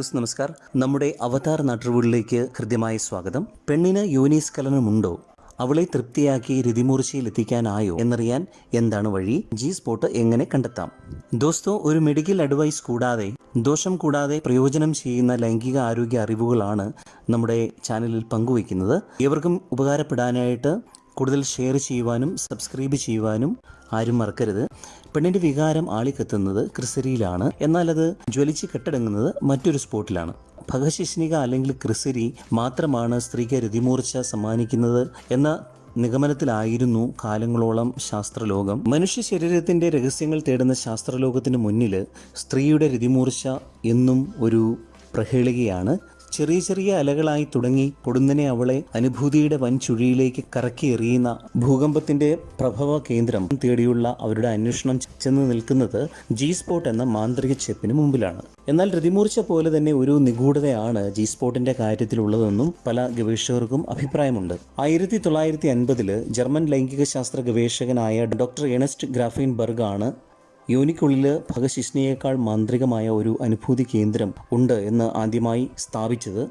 Those നമസ്കാർ. നമ്മുടെ അവതാർ നാട്ടുവീടിലേക്ക് ഹൃദ്യമായ സ്വാഗതം. പെണ്ണിന് യോനിസ്കലനമുണ്ടോ അവളെ തൃപ്തിയാക്കി രതിമൂർച്ചയിൽ എത്തിക്കാനായോ എന്നറിയാൻ എന്താണ് വഴി? ജി സ്പോട്ട് എങ്ങനെ കണ്ടെത്താം? ദോസ്തോ ഒരു മെഡിക്കൽ അഡ്വൈസ് കൂടാതെ ദോഷം കൂടാതെ പ്രയോജനം ചെയ്യുന്ന ലൈംഗിക ആരോഗ്യ അറിവുകളാണ് നമ്മുടെ ചാനലിൽ പങ്കുവയ്ക്കുന്നത്. ഏവർക്കും ഉപകാരപ്പെടാനായിട്ട് കൂടുതൽ ഷെയർ ചെയ്യുവാനും സബ്സ്ക്രൈബ് ചെയ്യുവാനും ആരും മറക്കരുത്. പെണ്ണിന്റെ വികാരം ആളിക്കത്തുന്നത് ക്രിസരിയിലാണ്. എന്നാൽ അത് ജ്വലിച്ച് കെട്ടടങ്ങുന്നത് മറ്റൊരു സ്പോട്ടിലാണ്. ഭഗശിഷ്ണിക അല്ലെങ്കിൽ ക്രിസരി മാത്രമാണ് സ്ത്രീക്ക് രതിമൂർച്ച സമ്മാനിക്കുന്നത് എന്ന നിഗമനത്തിലായിരുന്നു കാലങ്ങളോളം ശാസ്ത്രലോകം. മനുഷ്യ ശരീരത്തിന്റെ രഹസ്യങ്ങൾ തേടുന്ന ശാസ്ത്രലോകത്തിന് മുന്നിൽ സ്ത്രീയുടെ രതിമൂർച്ച എന്നും ഒരു പ്രഹേളികയാണ്. ചെറിയ ചെറിയ അലകളായി തുടങ്ങി പൊടുന്നനെ അവളെ അനുഭൂതിയുടെ വൻ ചുഴിയിലേക്ക് കറക്കി എറിയുന്ന ഭൂകമ്പത്തിന്റെ പ്രഭവ കേന്ദ്രം തേടിയുള്ള അവരുടെ അന്വേഷണം ചെന്ന് നിൽക്കുന്നത് ജി സ്പോട്ട് എന്ന മാന്ത്രിക ചെപ്പിന് മുമ്പിലാണ്. എന്നാൽ രതിമൂർച്ച പോലെ തന്നെ ഒരു നിഗൂഢതയാണ് ജി സ്പോട്ടിന്റെ കാര്യത്തിലുള്ളതെന്നും പല ഗവേഷകർക്കും അഭിപ്രായമുണ്ട്. ആയിരത്തി തൊള്ളായിരത്തി അൻപതിൽ ജർമ്മൻ ലൈംഗിക ശാസ്ത്ര ഗവേഷകനായ ഡോക്ടർ എണസ്റ്റ് ഗ്രാഫിൻ ബർഗാണ് ആണ് യോനിക്കുള്ളിൽ ഭഗശിഷ്ണിയേക്കാൾ മാന്ത്രികമായ ഒരു അനുഭൂതി കേന്ദ്രം ഉണ്ട് എന്ന് ആദ്യമായി സ്ഥാപിച്ചത്.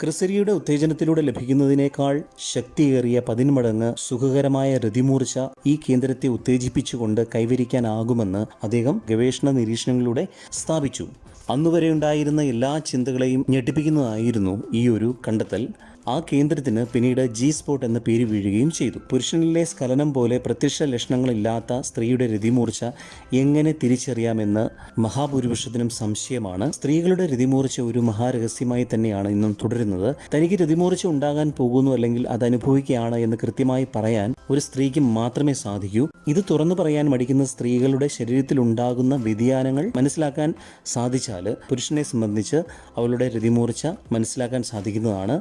ക്രിസരിയുടെ ഉത്തേജനത്തിലൂടെ ലഭിക്കുന്നതിനേക്കാൾ ശക്തിയേറിയ പതിന്മടങ്ങ് സുഖകരമായ രതിമൂർച്ച ഈ കേന്ദ്രത്തെ ഉത്തേജിപ്പിച്ചുകൊണ്ട് കൈവരിക്കാനാകുമെന്ന് അദ്ദേഹം ഗവേഷണ നിരീക്ഷണങ്ങളിലൂടെ സ്ഥാപിച്ചു. അന്നുവരെ ഉണ്ടായിരുന്ന എല്ലാ ചിന്തകളെയും ഞെട്ടിപ്പിക്കുന്നതായിരുന്നു ഈ ഒരു കണ്ടെത്തൽ. ആ കേന്ദ്രത്തിന് പിന്നീട് ജി സ്പോട്ട് എന്ന പേര് വീഴുകയും ചെയ്തു. പുരുഷനിലെ സ്കലനം പോലെ പ്രത്യക്ഷ ലക്ഷണങ്ങളില്ലാത്ത സ്ത്രീയുടെ രതിമൂർച്ച എങ്ങനെ തിരിച്ചറിയാമെന്ന് മഹാഭൂരിപക്ഷത്തിനും സംശയമാണ്. സ്ത്രീകളുടെ രതിമൂർച്ച ഒരു മഹാരഹസ്യമായി തന്നെയാണ് ഇന്നും തുടരുന്നത്. തനിക്ക് രതിമൂർച്ച ഉണ്ടാകാൻ പോകുന്നു അല്ലെങ്കിൽ അത് അനുഭവിക്കുകയാണ് എന്ന് കൃത്യമായി പറയാൻ ഒരു സ്ത്രീക്ക് മാത്രമേ സാധിക്കൂ. ഇത് തുറന്നു പറയാൻ മടിക്കുന്ന സ്ത്രീകളുടെ ശരീരത്തിൽ ഉണ്ടാകുന്ന വ്യതിയാനങ്ങൾ മനസ്സിലാക്കാൻ സാധിച്ചാൽ പുരുഷനെ സംബന്ധിച്ച് അവളുടെ രതിമൂർച്ച മനസ്സിലാക്കാൻ സാധിക്കുന്നതാണ്.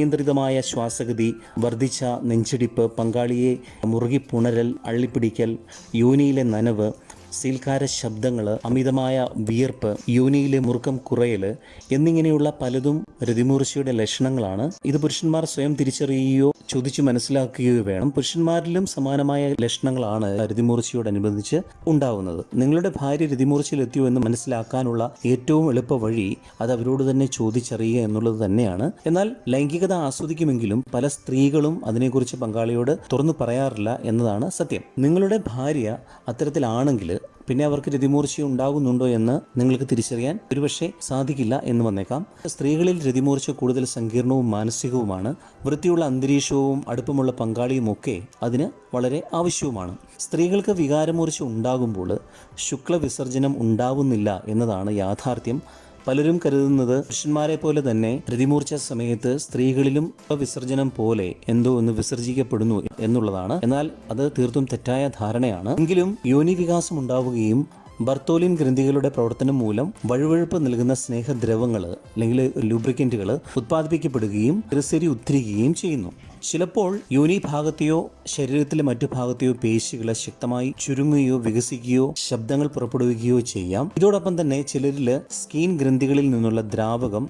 അനിയന്ത്രിതമായ ശ്വാസഗതി വർദ്ധിച്ച നെഞ്ചിടിപ്പ് പങ്കാളിയെ മുറുകിപ്പുണരൽ അള്ളിപ്പിടിക്കൽ യോനിയിലെ നനവ് സീൽക്കാര ശബ്ദങ്ങൾ അമിതമായ വിയർപ്പ് യോനിയിലെ മുറുക്കം കുറയൽ എന്നിങ്ങനെയുള്ള പലതും രതിമൂർച്ചയുടെ ലക്ഷണങ്ങളാണ്. ഇത് പുരുഷന്മാർ സ്വയം തിരിച്ചറിയുകയോ ചോദിച്ചു മനസ്സിലാക്കുകയോ വേണം. പുരുഷന്മാരിലും സമാനമായ ലക്ഷണങ്ങളാണ് രതിമൂർച്ചയോടനുബന്ധിച്ച് ഉണ്ടാവുന്നത്. നിങ്ങളുടെ ഭാര്യ രതിമൂർച്ചയിലെത്തിയോ എന്ന് മനസ്സിലാക്കാനുള്ള ഏറ്റവും എളുപ്പ വഴി അത് അവരോട് തന്നെ ചോദിച്ചറിയുക എന്നുള്ളത് തന്നെയാണ്. എന്നാൽ ലൈംഗികത ആസ്വദിക്കുമെങ്കിലും പല സ്ത്രീകളും അതിനെക്കുറിച്ച് പങ്കാളിയോട് തുറന്നു പറയാറില്ല എന്നതാണ് സത്യം. നിങ്ങളുടെ ഭാര്യ അത്തരത്തിലാണെങ്കിൽ പിന്നെ അവർക്ക് രതിമൂർച്ച ഉണ്ടാകുന്നുണ്ടോ എന്ന് നിങ്ങൾക്ക് തിരിച്ചറിയാൻ ഒരുപക്ഷെ സാധിക്കില്ല എന്ന് വന്നേക്കാം. സ്ത്രീകളിൽ രതിമൂർച്ച കൂടുതൽ സങ്കീർണവും മാനസികവുമാണ്. വൃത്തിയുള്ള അന്തരീക്ഷവും അടുപ്പമുള്ള പങ്കാളിയും ഒക്കെ അതിന് വളരെ ആവശ്യവുമാണ്. സ്ത്രീകൾക്ക് വികാരമൂർച്ച ഉണ്ടാകുമ്പോൾ ശുക്ലവിസർജനം ഉണ്ടാവുന്നില്ല എന്നതാണ് യാഥാർത്ഥ്യം. പലരും കരുതുന്നത് പുരുഷന്മാരെ പോലെ തന്നെ പ്രതിമൂർച്ച സമയത്ത് സ്ത്രീകളിലും വിസർജനം പോലെ എന്തോ ഒന്ന് വിസർജിക്കപ്പെടുന്നു എന്നുള്ളതാണ്. എന്നാൽ അത് തീർത്തും തെറ്റായ ധാരണയാണ്. എങ്കിലും യോനി വികാസം ഉണ്ടാവുകയും ബർത്തോലിൻ ഗ്രന്ഥികളുടെ പ്രവർത്തനം മൂലം വഴുവഴുപ്പ് നൽകുന്ന സ്നേഹദ്രവങ്ങൾ അല്ലെങ്കിൽ ലൂബ്രിക്കന്റുകൾ ഉത്പാദിപ്പിക്കപ്പെടുകയും ഗ്രിസരി ഉദ്ധരിക്കുകയും ചെയ്യുന്നു. ചിലപ്പോൾ യോനി ഭാഗത്തെയോ ശരീരത്തിലെ മറ്റു ഭാഗത്തെയോ പേശികളെ ശക്തമായി ചുരുങ്ങുകയോ വികസിക്കുകയോ ശബ്ദങ്ങൾ പുറപ്പെടുവിക്കുകയോ ചെയ്യാം. ഇതോടൊപ്പം തന്നെ ചിലരിൽ സ്കീൻ ഗ്രന്ഥികളിൽ നിന്നുള്ള ദ്രാവകം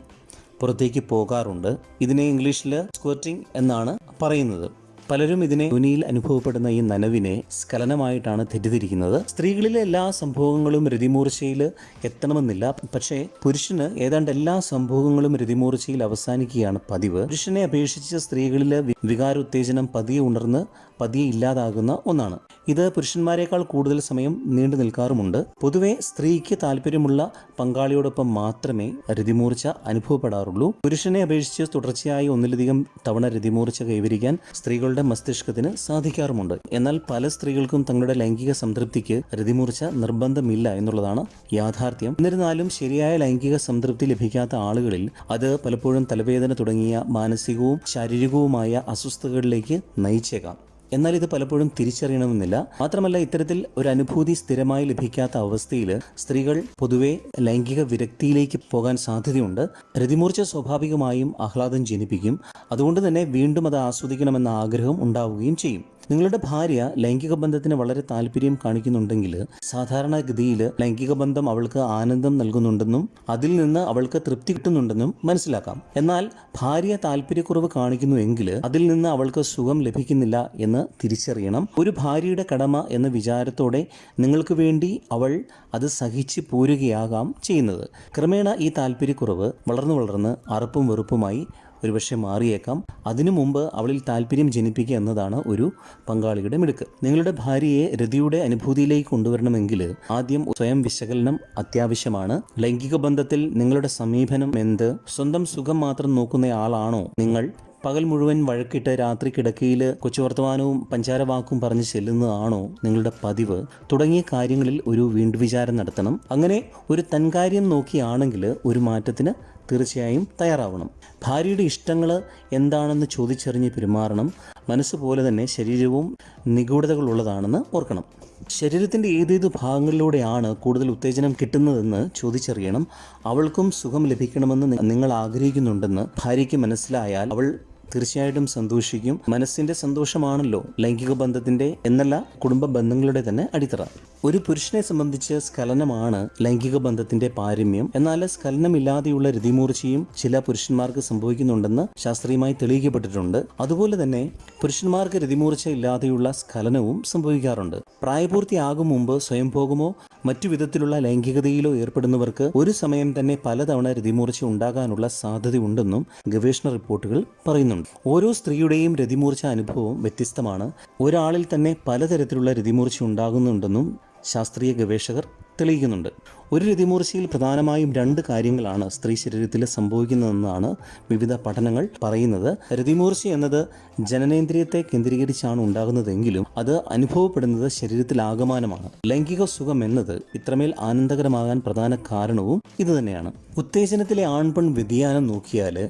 പുറത്തേക്ക് പോകാറുണ്ട്. ഇതിനെ ഇംഗ്ലീഷിൽ സ്ക്വറ്റിംഗ് എന്നാണ് പറയുന്നത്. പലരും ഇതിനെ ധ്വനിയിൽ അനുഭവപ്പെടുന്ന ഈ നനവിനെ സ്കലനമായിട്ടാണ് തെറ്റിദ്ധരിക്കുന്നത്. സ്ത്രീകളിലെ എല്ലാ സംഭവങ്ങളും രതിമൂർച്ചയിൽ എത്തണമെന്നില്ല. പക്ഷേ പുരുഷന് ഏതാണ്ട് എല്ലാ സംഭവങ്ങളും രതിമൂർച്ചയിൽ അവസാനിക്കുകയാണ് പതിവ്. പുരുഷനെ അപേക്ഷിച്ച് സ്ത്രീകളിലെ വികാര ഉത്തേജനം പതിയെ ഉണർന്ന് പതിയെ ഇല്ലാതാകുന്ന ഒന്നാണ്. ഇത് പുരുഷന്മാരെക്കാൾ കൂടുതൽ സമയം നീണ്ടു നിൽക്കാറുമുണ്ട്. പൊതുവെ സ്ത്രീക്ക് താല്പര്യമുള്ള പങ്കാളിയോടൊപ്പം മാത്രമേ രതിമൂർച്ച അനുഭവപ്പെടാറുള്ളൂ. പുരുഷനെ അപേക്ഷിച്ച് തുടർച്ചയായി ഒന്നിലധികം തവണ രതിമൂർച്ച കൈവരിക്കാൻ സ്ത്രീകളുടെ മസ്തിഷ്കത്തിന് സാധിക്കാറുമുണ്ട്. എന്നാൽ പല സ്ത്രീകൾക്കും തങ്ങളുടെ ലൈംഗിക സംതൃപ്തിക്ക് രതിമൂർച്ച നിർബന്ധമില്ല എന്നുള്ളതാണ് യാഥാർത്ഥ്യം. എന്നിരുന്നാലും ശരിയായ ലൈംഗിക സംതൃപ്തി ലഭിക്കാത്ത ആളുകളിൽ അത് പലപ്പോഴും തലവേദന തുടങ്ങിയ മാനസികവും ശാരീരികവുമായ അസ്വസ്ഥതകളിലേക്ക് നയിച്ചേക്കാം. എന്നാൽ ഇത് പലപ്പോഴും തിരിച്ചറിയണമെന്നില്ല. മാത്രമല്ല ഇത്തരത്തിൽ ഒരു അനുഭൂതി സ്ഥിരമായി ലഭിക്കാത്ത അവസ്ഥയിൽ സ്ത്രീകൾ പൊതുവെ ലൈംഗിക വിരക്തിയിലേക്ക് പോകാൻ സാധ്യതയുണ്ട്. രതിമൂർച്ച സ്വാഭാവികമായും ആഹ്ലാദം ജനിപ്പിക്കും. അതുകൊണ്ട് തന്നെ വീണ്ടും അത് ആസ്വദിക്കണമെന്ന ആഗ്രഹം ഉണ്ടാവുകയും ചെയ്യും. നിങ്ങളുടെ ഭാര്യ ലൈംഗിക ബന്ധത്തിന് വളരെ താല്പര്യം കാണിക്കുന്നുണ്ടെങ്കിൽ സാധാരണഗതിയിൽ ലൈംഗിക ബന്ധം അവൾക്ക് ആനന്ദം നൽകുന്നുണ്ടെന്നും അതിൽ നിന്ന് അവൾക്ക് തൃപ്തി കിട്ടുന്നുണ്ടെന്നും മനസ്സിലാക്കാം. എന്നാൽ ഭാര്യ താല്പര്യക്കുറവ് കാണിക്കുന്നു എങ്കിൽ അതിൽ നിന്ന് അവൾക്ക് സുഖം ലഭിക്കുന്നില്ല എന്ന് തിരിച്ചറിയണം. ഒരു ഭാര്യയുടെ കടമ എന്ന വിചാരത്തോടെ നിങ്ങൾക്ക് വേണ്ടി അവൾ അത് സഹിച്ച് പോരുകയാകാം ചെയ്യുന്നത്. ക്രമേണ ഈ താല്പര്യക്കുറവ് വളർന്നു വളർന്ന് അറുപ്പും വെറുപ്പുമായി ഒരുപക്ഷെ മാറിയേക്കാം. അതിനു മുമ്പ് അവളിൽ താല്പര്യം ജനിപ്പിക്കുക എന്നതാണ് ഒരു പങ്കാളിയുടെ മിടുക്ക്. നിങ്ങളുടെ ഭാര്യയെ രതിയുടെ അനുഭൂതിയിലേക്ക് കൊണ്ടുവരണമെങ്കിൽ ആദ്യം സ്വയം വിശകലനം അത്യാവശ്യമാണ്. ലൈംഗിക ബന്ധത്തിൽ നിങ്ങളുടെ സമീപനം എന്ത്? സ്വന്തം സുഖം മാത്രം നോക്കുന്ന ആളാണോ നിങ്ങൾ? പകൽ മുഴുവൻ വഴക്കിട്ട് രാത്രി കിടക്കയിൽ കൊച്ചുവർത്തമാനവും പഞ്ചാരവാക്കും പറഞ്ഞ് ചെല്ലുന്നതാണോ നിങ്ങളുടെ പതിവ്? തുടങ്ങിയ കാര്യങ്ങളിൽ ഒരു വീണ്ടുവിചാരം നടത്തണം. അങ്ങനെ ഒരു തൻകാര്യം നോക്കിയാണെങ്കിൽ ഒരു മാറ്റത്തിന് തീർച്ചയായും തയ്യാറാവണം. ഭാര്യയുടെ ഇഷ്ടങ്ങൾ എന്താണെന്ന് ചോദിച്ചറിഞ്ഞ് പെരുമാറണം. മനസ്സ് പോലെ തന്നെ ശരീരവും നിഗൂഢതകളുള്ളതാണെന്ന് ഓർക്കണം. ശരീരത്തിന്റെ ഏതേത് ഭാഗങ്ങളിലൂടെയാണ് കൂടുതൽ ഉത്തേജനം കിട്ടുന്നതെന്ന് ചോദിച്ചറിയണം. അവൾക്കും സുഖം ലഭിക്കണമെന്ന് നിങ്ങൾ ആഗ്രഹിക്കുന്നുണ്ടെന്ന് ഭാര്യയ്ക്ക് മനസ്സിലായാൽ അവൾ തീർച്ചയായിട്ടും സന്തോഷിക്കും. മനസ്സിന്റെ സന്തോഷമാണല്ലോ ലൈംഗിക ബന്ധത്തിന്റെ എന്നല്ല കുടുംബ ബന്ധങ്ങളുടെ തന്നെ അടിത്തറ. ഒരു പുരുഷനെ സംബന്ധിച്ച് സ്ഖലനമാണ് ലൈംഗിക ബന്ധത്തിന്റെ പാരമ്യം. എന്നാൽ സ്ഖലനമില്ലാതെയുള്ള രതിമൂർച്ചയും ചില പുരുഷന്മാർക്ക് സംഭവിക്കുന്നുണ്ടെന്ന് ശാസ്ത്രീയമായി തെളിയിക്കപ്പെട്ടിട്ടുണ്ട്. അതുപോലെ തന്നെ പുരുഷന്മാർക്ക് രതിമൂർച്ച ഇല്ലാതെയുള്ള സ്ഖലനവും സംഭവിക്കാറുണ്ട്. പ്രായപൂർത്തിയാകും മുമ്പ് സ്വയംഭോഗമോ മറ്റു വിധത്തിലുള്ള ലൈംഗികതയിലോ ഏർപ്പെടുന്നവർക്ക് ഒരു സമയം തന്നെ പലതവണ രതിമൂർച്ച ഉണ്ടാകാനുള്ള സാധ്യതയുണ്ടെന്നും ഗവേഷണ റിപ്പോർട്ടുകൾ പറയുന്നുണ്ട്. ഓരോ സ്ത്രീയുടെയും രതിമൂർച്ച അനുഭവം വ്യത്യസ്തമാണ്. ഒരാളിൽ തന്നെ പലതരത്തിലുള്ള രതിമൂർച്ച ഉണ്ടാകുന്നുണ്ടെന്നും ശാസ്ത്രീയ ഗവേഷകർ തെളിയിക്കുന്നുണ്ട്. ഒരു രതിമൂർച്ചയിൽ പ്രധാനമായും രണ്ട് കാര്യങ്ങളാണ് സ്ത്രീ ശരീരത്തിൽ സംഭവിക്കുന്നതെന്നാണ് വിവിധ പഠനങ്ങൾ പറയുന്നത്. രതിമൂർച്ച എന്നത് ജനനേന്ദ്രിയത്തെ കേന്ദ്രീകരിച്ചാണ് ഉണ്ടാകുന്നതെങ്കിലും അത് അനുഭവപ്പെടുന്നത് ശരീരത്തിൽ ആകമാനമാണ് ലൈംഗിക സുഖം എന്നത് ഇത്രമേൽ ആനന്ദകരമാകാൻ പ്രധാന കാരണവും ഇതുതന്നെയാണ്. ഉത്തേജനത്തിലെ ആൺപെൺ വ്യതിയാനം നോക്കിയാൽ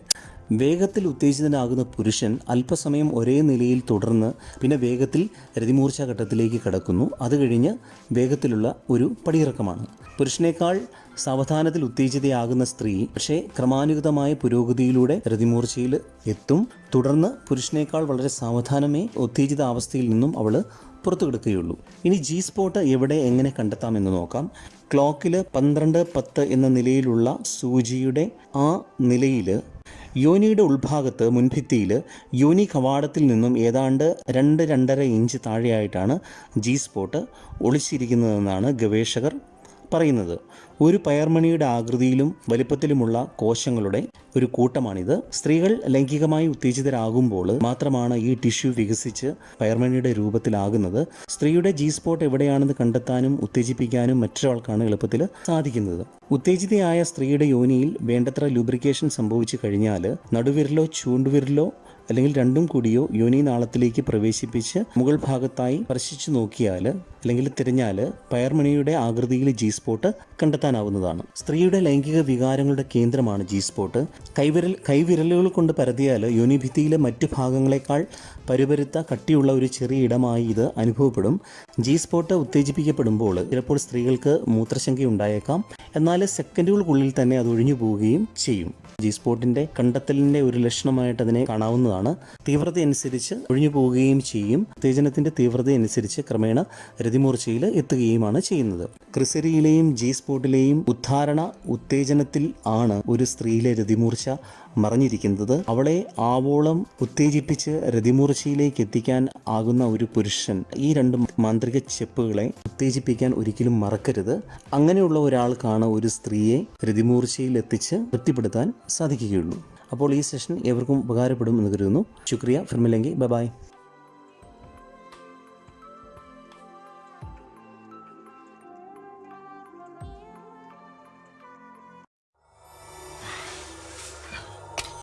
വേഗത്തിൽ ഉത്തേജിതനാകുന്ന പുരുഷൻ അല്പസമയം ഒരേ നിലയിൽ തുടർന്ന് പിന്നെ വേഗത്തിൽ രതിമൂർച്ച ഘട്ടത്തിലേക്ക് കടക്കുന്നു. അത് കഴിഞ്ഞ് വേഗത്തിലുള്ള ഒരു പടിയിറക്കമാണ്. പുരുഷനേക്കാൾ സാവധാനത്തിൽ ഉത്തേജിതയാകുന്ന സ്ത്രീ പക്ഷേ ക്രമാനുഗതമായ പുരോഗതിയിലൂടെ രതിമൂർച്ചയിൽ എത്തും. തുടർന്ന് പുരുഷനേക്കാൾ വളരെ സാവധാനമേ ഉത്തേജിത അവസ്ഥയിൽ നിന്നും അവൾ പുറത്തു കിടക്കുകയുള്ളൂ ഇനി ജി സ്പോട്ട് എവിടെ എങ്ങനെ കണ്ടെത്താമെന്ന് നോക്കാം. ക്ലോക്കിൽ പന്ത്രണ്ട് പത്ത് എന്ന നിലയിലുള്ള സൂചിയുടെ ആ നിലയിൽ യോനിയുടെ ഉൾഭാഗത്ത് മുൻഭിത്തിയിൽ യോനി കവാടത്തിൽ നിന്നും ഏതാണ്ട് രണ്ട് രണ്ടര ഇഞ്ച് താഴെയായിട്ടാണ് ജി സ്പോട്ട് ഒളിച്ചിരിക്കുന്നതെന്നാണ് ഗവേഷകർ പറയുന്നത്. ഒരു പയർമണിയുടെ ആകൃതിയിലും വലിപ്പത്തിലുമുള്ള കോശങ്ങളുടെ ഒരു കൂട്ടമാണിത്. സ്ത്രീകൾ ലൈംഗികമായി ഉത്തേജിതരാകുമ്പോൾ മാത്രമാണ് ഈ ടിഷ്യൂ വികസിച്ച് പയർമണിയുടെ രൂപത്തിലാകുന്നത്. സ്ത്രീയുടെ ജി സ്പോട്ട് എവിടെയാണെന്ന് കണ്ടെത്താനും ഉത്തേജിപ്പിക്കാനും മറ്റൊരാൾക്കാണ് എളുപ്പത്തിൽ സാധിക്കുന്നത്. ഉത്തേജിതയായ സ്ത്രീയുടെ യോനിയിൽ വേണ്ടത്ര ലൂബ്രിക്കേഷൻ സംഭവിച്ചു കഴിഞ്ഞാൽ നടുവിരലോ ചൂണ്ടുവിരലോ അല്ലെങ്കിൽ രണ്ടും കൂടിയോ യോനി നാളത്തിലേക്ക് പ്രവേശിപ്പിച്ച് മുകൾ ഭാഗത്തായി സ്പർശിച്ചു നോക്കിയാൽ അല്ലെങ്കിൽ തിരഞ്ഞാൽ പയർമണിയുടെ ആകൃതിയിൽ ജി സ്പോട്ട് കണ്ടെത്താനാവുന്നതാണ്. സ്ത്രീയുടെ ലൈംഗിക വികാരങ്ങളുടെ കേന്ദ്രമാണ് ജി സ്പോട്ട് കൈവിരൽ കൈവിരലുകൾ കൊണ്ട് പരതിയാൽ യോനിഭിത്തിയിലെ മറ്റു ഭാഗങ്ങളെക്കാൾ പരുപരുത്ത കട്ടിയുള്ള ഒരു ചെറിയ ഇടമായി ഇത് അനുഭവപ്പെടും. ജി സ്പോട്ട് ഉത്തേജിപ്പിക്കപ്പെടുമ്പോൾ ചിലപ്പോൾ സ്ത്രീകൾക്ക് മൂത്രശങ്ക ഉണ്ടായേക്കാം. എന്നാൽ സെക്കൻഡുകൾക്കുള്ളിൽ തന്നെ അത് ഒഴിഞ്ഞു പോവുകയും ചെയ്യും. ജി സ്പോട്ടിന്റെ കണ്ടെത്തലിന്റെ ഒരു ലക്ഷണമായിട്ട് അതിനെ കാണാവുന്നതാണ്. തീവ്രത അനുസരിച്ച് ഒഴിഞ്ഞു പോവുകയും ചെയ്യും. ഉത്തേജനത്തിന്റെ തീവ്രത അനുസരിച്ച് ക്രമേണ രതിമൂർച്ചയിൽ എത്തുകയുമാണ് ചെയ്യുന്നത്. ക്രിസരിയിലെയും ജി സ്പോട്ടിലെയും ഉദ്ധാരണ ഉത്തേജനത്തിൽ ആണ് ഒരു സ്ത്രീയിലെ രതിമൂർച്ച മറഞ്ഞിരിക്കുന്നത്. അവളെ ആവോളം ഉത്തേജിപ്പിച്ച് രതിമൂർച്ചയിലേക്ക് എത്തിക്കാൻ ആകുന്ന ഒരു പുരുഷൻ ഈ രണ്ട് മാന്ത്രിക ചെപ്പുകളെ ഉത്തേജിപ്പിക്കാൻ ഒരിക്കലും മറക്കരുത്. അങ്ങനെയുള്ള ഒരാൾക്കാണ് ഒരു സ്ത്രീയെ രതിമൂർച്ചയിൽ എത്തിച്ച് തൃപ്തിപ്പെടുത്താൻ സാധിക്കുകയുള്ളൂ. അപ്പോൾ ഈ സെഷൻ എവർക്കും ഉപകാരപ്പെടും എന്ന് കരുതുന്നു. ശുക്രിയ. ഫിർമിലെങ്കി ബൈ.